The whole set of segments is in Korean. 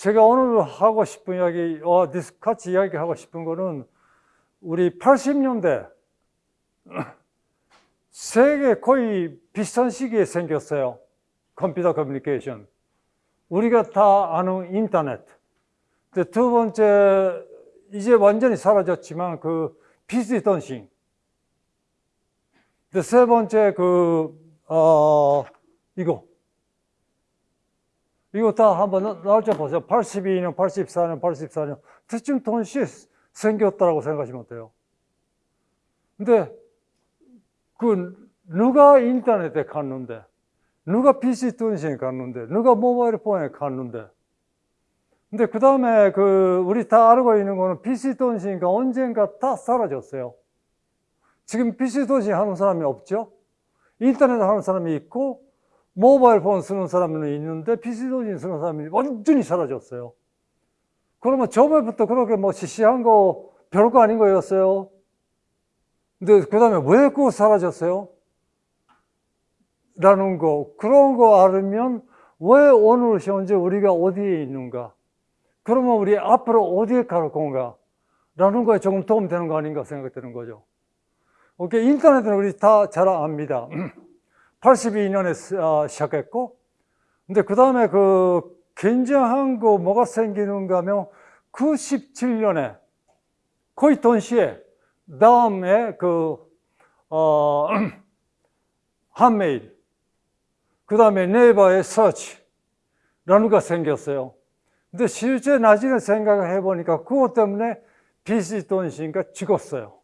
제가 오늘 하고 싶은 이야기, 어, 같이 이야기 하고 싶은 거는 우리 80년대 세계 거의 비슷한 시기에 생겼어요. 컴퓨터 커뮤니케이션. 우리가 다 아는 인터넷. 두 번째, 이제 완전히 사라졌지만 그 PC 던싱. 세 번째 그, 어, 이거. 이거 다 한번 날짜 보세요. 82년, 84년, 84년. 대충 동시에 생겼다고 생각하시면 돼요. 근데 그 누가 인터넷에 갔는데 누가 PC 통신에 갔는데 누가 모바일 폰에 갔는데 근데 그 다음에 그 우리 다 알고 있는 거는 PC 통신가 언젠가 다 사라졌어요. 지금 PC 통신 하는 사람이 없죠? 인터넷 하는 사람이 있고 모바일 폰 쓰는 사람은 있는데 PC 통신 쓰는 사람이 완전히 사라졌어요. 그러면 처음부터 그렇게 뭐 시시한 거 별거 아닌 거였어요. 근데 그 다음에 왜 그거 사라졌어요? 라는 거, 그런 거 알으면 왜 오늘 현재 우리가 어디에 있는가? 그러면 우리 앞으로 어디에 갈 건가? 라는 거에 조금 도움되는 거 아닌가 생각되는 거죠. 오케이, 인터넷은 우리 다 잘 압니다. 82년에 아, 시작했고, 근데 그 다음에 그 굉장한 거 뭐가 생기는가 하면 97년에 거의 동시에 다음에 그, 어, 한메일, 그 다음에 네이버의 서치라는 거 생겼어요. 근데 실제 나중에 생각을 해보니까 그것 때문에 빚이 돈신가 죽었어요.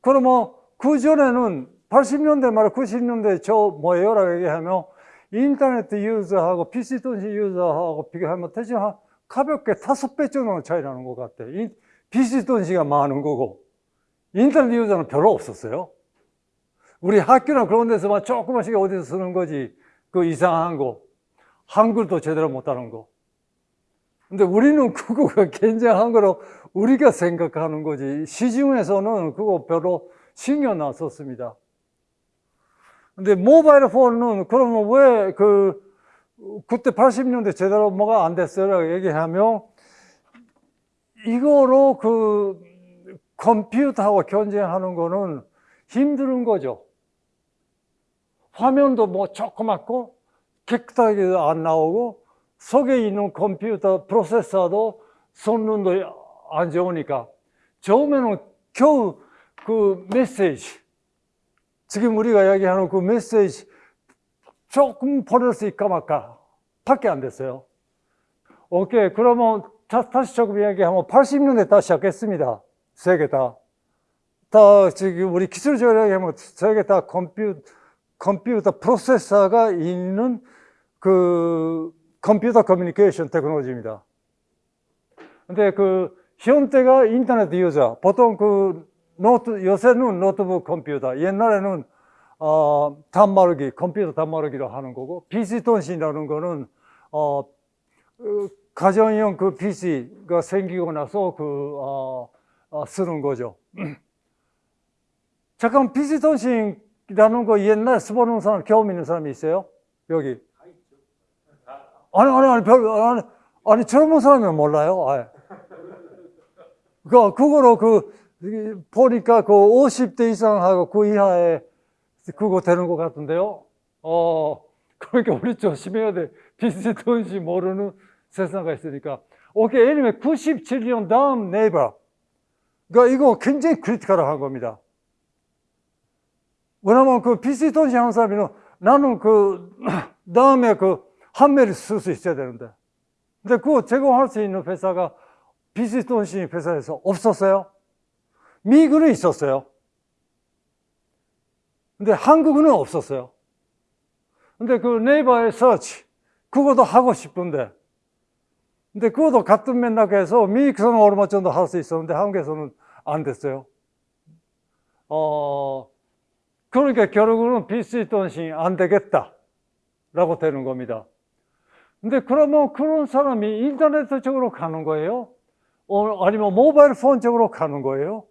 그러면 그 전에는 80년대 말 90년대 저 뭐예요 라고 얘기하면 인터넷 유저하고 PC 돈신 유저하고 비교하면 대충 한 가볍게 다섯 배 정도 차이 나는 것 같아. PC 돈신가 많은 거고 인터넷 유저는 별로 없었어요. 우리 학교나 그런 데서만 조그만씩 어디서 쓰는 거지. 그 이상한 거. 한글도 제대로 못하는 거. 근데 우리는 그거가 굉장한 거로 우리가 생각하는 거지. 시중에서는 그거 별로 신경 안 썼습니다. 근데 모바일 폰은 그러면 왜 그, 그때 80년대 제대로 뭐가 안 됐어요? 얘기하면 이거로 그 컴퓨터하고 경쟁하는 거는 힘든 거죠. 화면도 뭐 조그맣고 깨끗하게 안 나오고 속에 있는 컴퓨터 프로세서도 성능도 안 좋으니까 처음에는 겨우 그 메시지 지금 우리가 이야기하는 그 메시지 조금 수 있까 말까. 밖에 안 됐어요. 오케이. 그러면 다, 시 조금 이야기하면 80년대 다시 시작했습니다. 세계 다. 다 지금 우리 기술적으로 얘기하면 세계 다 컴퓨터, 컴퓨터 프로세서가 있는 그 컴퓨터 커뮤니케이션 테크놀로지입니다. 근데 그 형태가 인터넷 user, 보통 그 노트, 요새는 노트북 컴퓨터, 옛날에는 어, 단말기, 컴퓨터 단말기로 하는 거고, PC 통신이라는 거는 어, 그 가정용 그 PC가 생기고 나서 그 어, 어, 쓰는 거죠. 잠깐 비지통신이라는 거 옛날 써보는 사람, 경험 있는 사람이 있어요? 여기. 아니, 아니, 아니, 별, 아니, 아니, 젊은 사람은 몰라요. 아예. 그, 그거로 그, 보니까 그 50대 이상하고 그 이하에 그거 되는 것 같은데요. 어, 그러니까 우리 조심해야 돼. 비지통신 모르는 세상가 있으니까. 오케이, anyway, 97년 다음 네이버. 그러니까 이거 굉장히 크리티컬한 겁니다. 왜냐면 그 PC 통신 하는 사람이 나는 그 다음에 그 한매를 쓸 수 있어야 되는데. 근데 그거 제공할 수 있는 회사가 PC 통신 회사에서 없었어요. 미국은 있었어요. 근데 한국은 없었어요. 근데 그 네이버의 서치, 그것도 하고 싶은데 근데 그것도 같은 맥락에서 미국에서는 얼마 정도 할 수 있었는데 한국에서는 안 됐어요. 어, 그러니까 결국은 PC 통신이 안 되겠다. 라고 되는 겁니다. 근데 그러면 그런 사람이 인터넷 쪽으로 가는 거예요? 어, 아니면 모바일 폰 쪽으로 가는 거예요?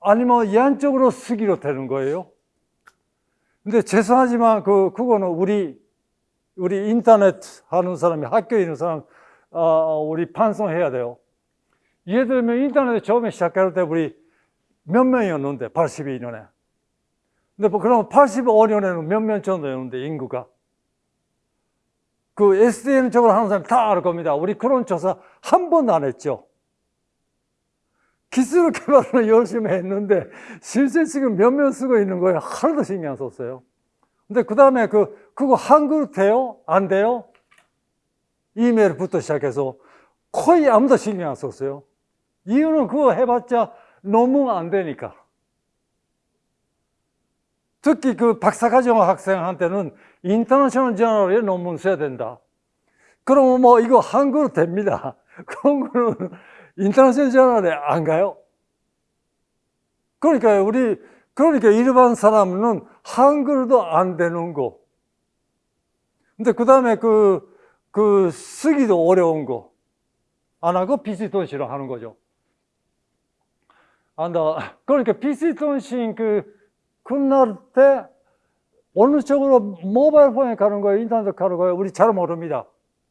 아니면 양쪽으로 쓰기로 되는 거예요? 근데 죄송하지만 그, 그거는 우리, 우리 인터넷 하는 사람이 학교에 있는 사람 어, 우리 반성해야 돼요. 예를 들면 인터넷 처음에 시작할 때 우리 몇 명이었는데 82년에. 근데 뭐 그럼 85년에는 몇 명 정도였는데 인구가. 그 SDN 쪽으로 하는 사람 다 알 겁니다. 우리 그런 조사 한 번도 안 했죠. 기술 개발을 열심히 했는데 실제 지금 몇 명 쓰고 있는 거예요. 하나도 신경 안 썼어요. 근데 그 다음에 그, 그거 한글 돼요? 안 돼요? 이메일부터 시작해서 거의 아무도 신경 안 썼어요. 이유는 그거 해봤자 너무 안 되니까. 특히 그 박사과정 학생한테는 인터내셔널 저널에 논문 써야 된다. 그러면 뭐 이거 한글로 됩니다. 그런 거는 international journal에 안 가요. 그러니까 우리 그러니까 일반 사람은 한글도 안 되는 거. 근데 그 다음에 그, 그 쓰기도 어려운 거. 안 하고 PC 통신으로 하는 거죠. 안다. 그러니까 비스톤시 그 끝날 때 어느 쪽으로 mobile phone에 가는 거예요? 인터넷 가는 거예요? 우리 잘 모릅니다.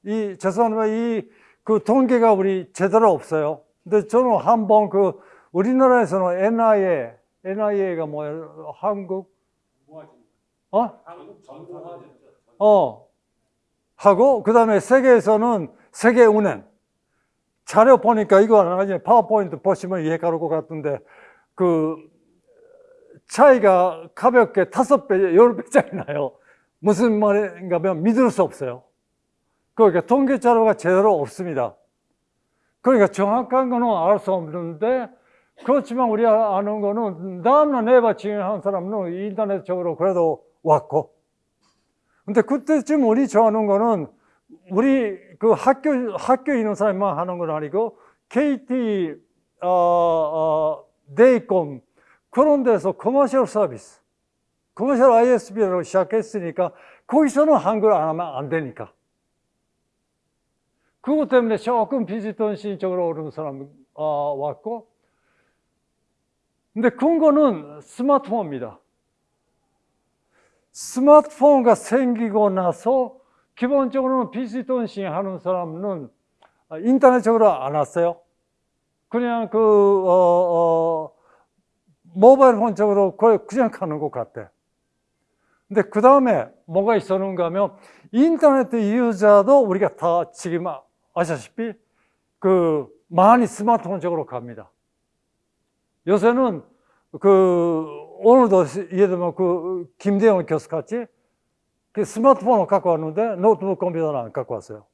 이, 죄송합니다. 이, 그 통계가 우리 제대로 없어요. 근데 저는 한번 그 우리나라에서는 NIA, NIA가 뭐예요? 한국? 어? 어. 하고, 그 다음에 세계에서는 세계은행. 자료 보니까 이거 나중에 파워포인트 보시면 이해 가를 것 같은데, 그, 차이가 가볍게 다섯 배, 열 배짜리 나요. 무슨 말인가 하면 믿을 수 없어요. 그러니까 통계 자료가 제대로 없습니다. 그러니까 정확한 거는 알 수 없는데, 그렇지만 우리가 아는 거는 다음날 네바 진행한 사람은 인터넷적으로 그래도 왔고. 근데 그때쯤 우리 좋아하는 거는 우리 그 학교, 학교에 있는 사람만 하는 건 아니고 KT, 어, 어, 데이콤, 그런 데서 commercial 서비스, commercial ISP로 시작했으니까 거기서는 한글 안 하면 안 되니까. 그것 때문에 조금 비지턴시 쪽으로 오는 사람 어, 왔고 근데 근거는 스마트폰입니다. 스마트폰가 생기고 나서 기본적으로는 비지턴싱 하는 사람은 인터넷 쪽으로 안 왔어요. 그냥 그, 어, 어, 모바일 폰적으로 그냥 가는 것 같아. 근데 그 다음에 뭐가 있었는가 하면 인터넷 유저도 우리가 다 지금 아시다시피 그 많이 스마트폰적으로 갑니다. 요새는 그 오늘도 예를 들면 그 김대영 교수 같이 그 스마트폰을 갖고 왔는데 노트북 컴퓨터는 안 갖고 왔어요.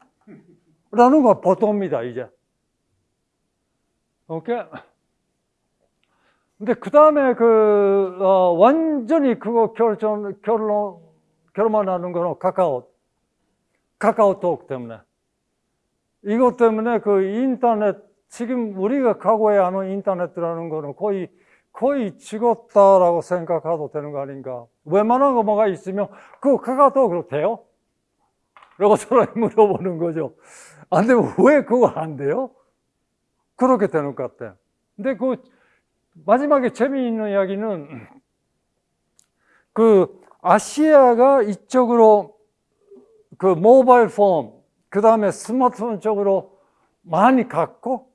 라는 건 보통입니다, 이제. 오케이? 근데 그 다음에 그, 어, 완전히 그거 결정, 결론, 결론만 하는 거는 카카오, 카카오톡 때문에. 이것 때문에 그 인터넷, 지금 우리가 과거에 아는 인터넷이라는 거는 거의, 거의 죽었다라고 생각해도 되는 거 아닌가. 웬만한 거 뭐가 있으면 그 카카오톡으로 돼요? 라고 서로 물어보는 거죠. 안 되면 왜 그거 안 돼요? 그렇게 되는 것 같아. 근데 그 마지막에 재미있는 이야기는 그 아시아가 이쪽으로 그 모바일 폰, 그 다음에 스마트폰 쪽으로 많이 갔고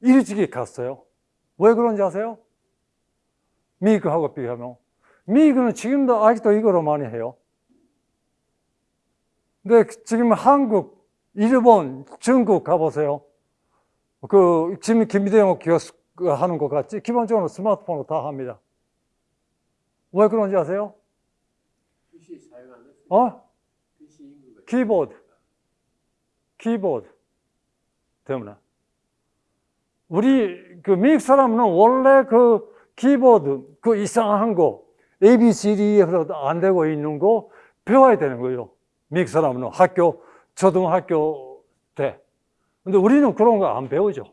일찍이 갔어요. 왜 그런지 아세요? 미국하고 비교하면. 미국은 지금도 아직도 이거로 많이 해요. 근데 지금 한국, 일본, 중국 가보세요. 그, 지금 김대영 교수 하는 것 같지 기본적으로 스마트폰으로 다 합니다. 왜 그런지 아세요? 어? 키보드. 키보드 때문에. 우리 그 미국 사람은 원래 그 키보드 그 이상한 거 ABCD에서 안 되고 있는 거 배워야 되는 거예요. 미국 사람은 학교 초등학교 때. 근데 우리는 그런 거 안 배우죠.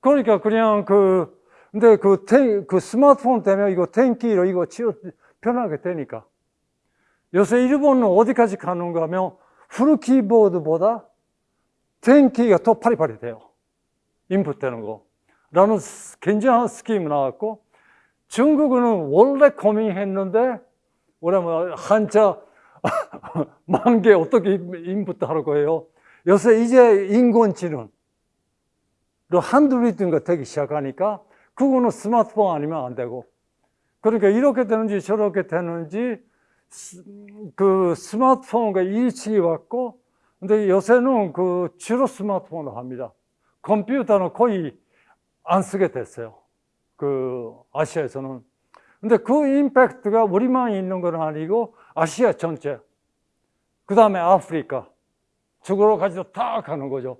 그러니까 그냥 그, 근데 그, 테, 그 스마트폰 때문에 이거 텐키로 이거 치워, 편하게 되니까. 요새 일본은 어디까지 가는가 하면 풀 키보드보다 탱키가 더 파리파리 돼요. 인풋 되는 거. 라는 굉장한 스키임 나왔고, 중국은 원래 고민했는데, 오랜만에 뭐 한자 만 개 어떻게 인풋 하라고 해요. 요새 이제 인공지능, 한두리든가 되기 시작하니까, 그거는 스마트폰 아니면 안 되고. 그러니까 이렇게 되는지 저렇게 되는지 그 스마트폰과 일치기 왔고 근데 요새는 그 주로 스마트폰을 합니다. 컴퓨터는 거의 안 쓰게 됐어요. 그 아시아에서는. 근데 그 임팩트가 우리만 있는 건 아니고 아시아 전체. 그 다음에 아프리카. 저거로 가지고 다 가는 거죠.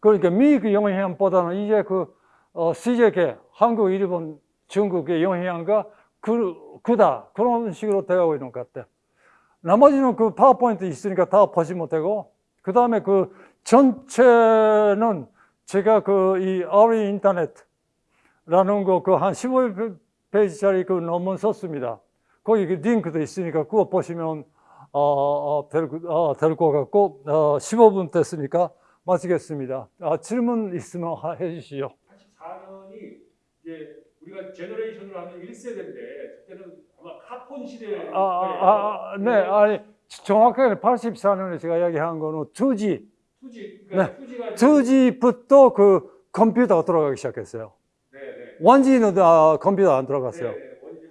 그러니까 미국 영향보다는 이제 그 어, 세계계, 한국, 일본, 중국의 영향과 그, 그다. 그런 식으로 돼가고 있는 것 같아. 나머지는 그 파워포인트 있으니까 다 보시면 되고, 그 다음에 그 전체는 제가 그 이 아리 인터넷라는 거 그 한 15페이지짜리 그 논문 썼습니다. 거기 그 링크도 있으니까 그거 보시면 어, 어, 될, 어, 될것 같고 어, 15분 됐으니까 마치겠습니다. 아, 질문 있으면 하- 해주시죠. 84년이 이제 우리가 generation을 하면 1세대인데 그때는 아마 카폰 시대 아, 아, 아, 네, 아니 정확하게 84년에 제가 이야기한 거는 2G, 2G 그러니까 투지가 2G부터 그 컴퓨터가 들어가기 시작했어요. 네, 네. 1G는 아, 컴퓨터 안 들어갔어요.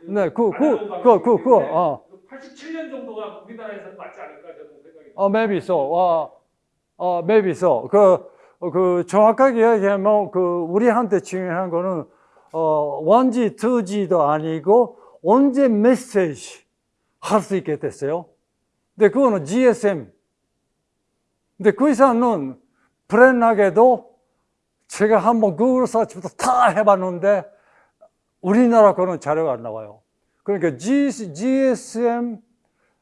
네, 네. 네, 그, 그, 그, 그, 그, 방식인데 어, 87년 정도가 우리나라에서는 맞지 않을까 저는 생각이 어, maybe so, 어, 어, maybe so. 그, 어, 그, 정확하게 이야기하면, 그, 우리한테 중요한 거는, 어, 1G, 2G도 아니고, 언제 메시지 할 수 있게 됐어요. 근데 그거는 GSM. 근데 그 이상은 불행하게도 제가 한번 구글 서치부터 다 해봤는데, 우리나라 거는 자료가 안 나와요. 그러니까 GSM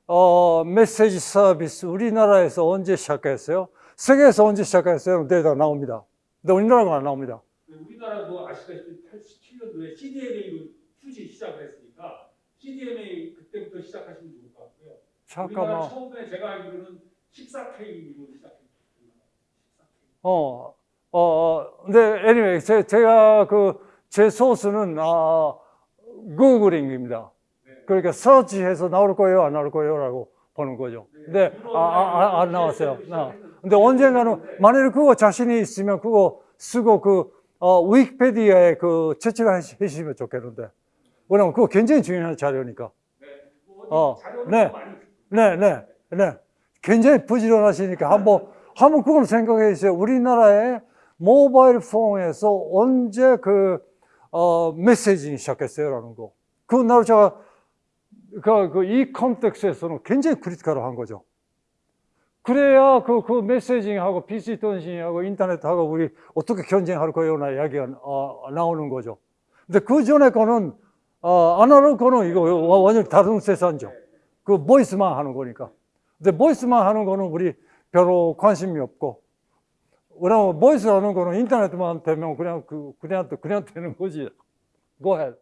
어, 메시지 서비스 우리나라에서 언제 시작했어요? 세계에서 언제 시작했어요? 데이터 나옵니다. 근데 우리나라가 안 나옵니다. 우리나라도 아시다시피 87년도에 CDMA로 투지 시작을 했으니까 CDMA 그때부터 시작하시면 좋을 것 같고요. 잠깐만. 처음에 제가 알기로는 14K로 시작했습니다. 14K. 어, 어, 어, 근데 anyway, 제, 제가 그 제 소스는 아, 구글링입니다. 네. 그러니까 서치해서 나올 거예요, 안 나올 거예요라고 보는 거죠. 근데 아, 아, 아, 안 나왔어요. 아. 근데 언젠가는 만약에 그거 자신이 있으면 그거 쓰고 그 어, 위키페디아에 그 채취를 해주시면 좋겠는데. 왜냐면 그거 굉장히 중요한 자료니까. 네. 뭐 어, 네. 많이 네, 네, 네. 굉장히 부지런하시니까 한번, 한번 그걸 생각해 주세요. 우리나라의 모바일 폰에서 언제 그, 어, messaging이 시작했어요라는 거. 그 날을 제가, 그, 그, 이 context에서는 굉장히 critical한 거죠. 그래야 그, 그 messaging하고 PC 통신하고 인터넷하고 우리 어떻게 경쟁할 거냐 이야기가 어, 나오는 거죠. 근데 그 전에 거는, 어, 아날로그 거는 이거 완전히 다른 세상이죠. 그 voice만 하는 거니까. 근데 voice만 하는 거는 우리 별로 관심이 없고. 왜냐면 보이스 하는 거는 인터넷만 되면 그냥 그 그냥 그냥 되는 거지. Go ahead.